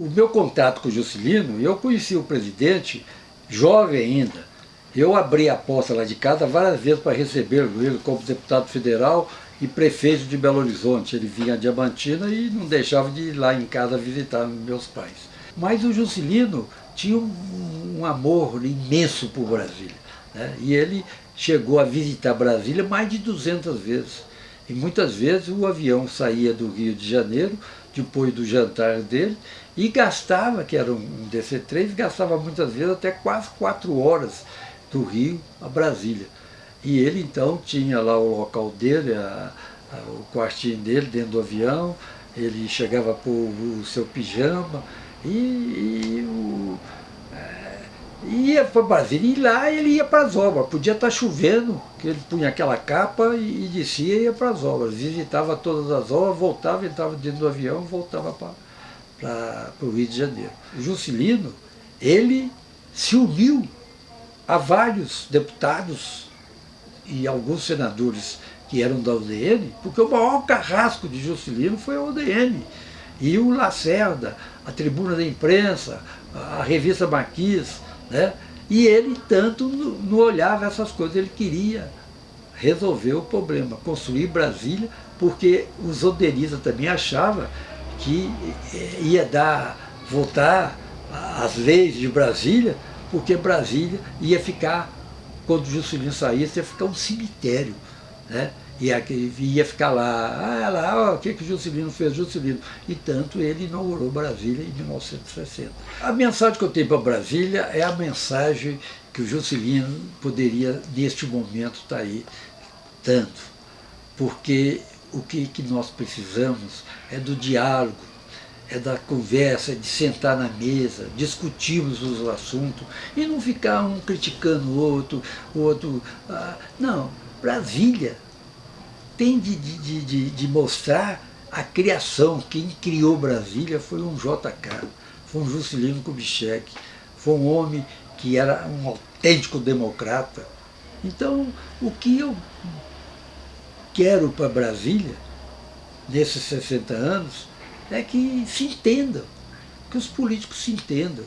O meu contato com o Juscelino, eu conheci o presidente jovem ainda. Eu abri a porta lá de casa várias vezes para receber ele como deputado federal e prefeito de Belo Horizonte. Ele vinha a Diamantina e não deixava de ir lá em casa visitar meus pais. Mas o Juscelino tinha um, um amor imenso por Brasília. Né? E ele chegou a visitar Brasília mais de 200 vezes. E muitas vezes o avião saía do Rio de Janeiro, depois do jantar dele, e gastava, que era um DC-3, gastava muitas vezes até quase quatro horas do Rio a Brasília. E ele então tinha lá o local dele, a, a, o quartinho dele dentro do avião, ele chegava por o seu pijama e, e o, ia para Brasília. E lá ele ia para as obras, podia estar tá chovendo, que ele punha aquela capa e, e descia e ia para as obras. Visitava todas as obras, voltava, entrava dentro do avião, voltava para o Rio de Janeiro. Juscelino, ele se uniu a vários deputados e alguns senadores que eram da UDN, porque o maior carrasco de Juscelino foi a UDN. E o Lacerda, a tribuna da imprensa, a revista Marquis, né? e ele tanto não olhava essas coisas, ele queria resolver o problema, construir Brasília, porque os oderistas também achavam que eh, ia dar, voltar às leis de Brasília, porque Brasília ia ficar quando Juscelino saísse, ia ficar um cemitério. Né? Ia, ia ficar lá, ah, lá, o que, que o Juscelino fez, Juscelino. E tanto ele inaugurou Brasília em 1960. A mensagem que eu tenho para Brasília é a mensagem que o Juscelino poderia, neste momento, estar tá aí tanto. Porque o que, que nós precisamos é do diálogo, é da conversa, é de sentar na mesa, discutirmos os assuntos e não ficar um criticando o outro, o outro... Ah, não, Brasília tem de, de, de, de, mostrar a criação. Quem criou Brasília foi um JK, foi um Juscelino Kubitschek, foi um homem que era um autêntico democrata. Então, o que eu quero para Brasília, nesses 60 anos, é que se entendam, que os políticos se entendam.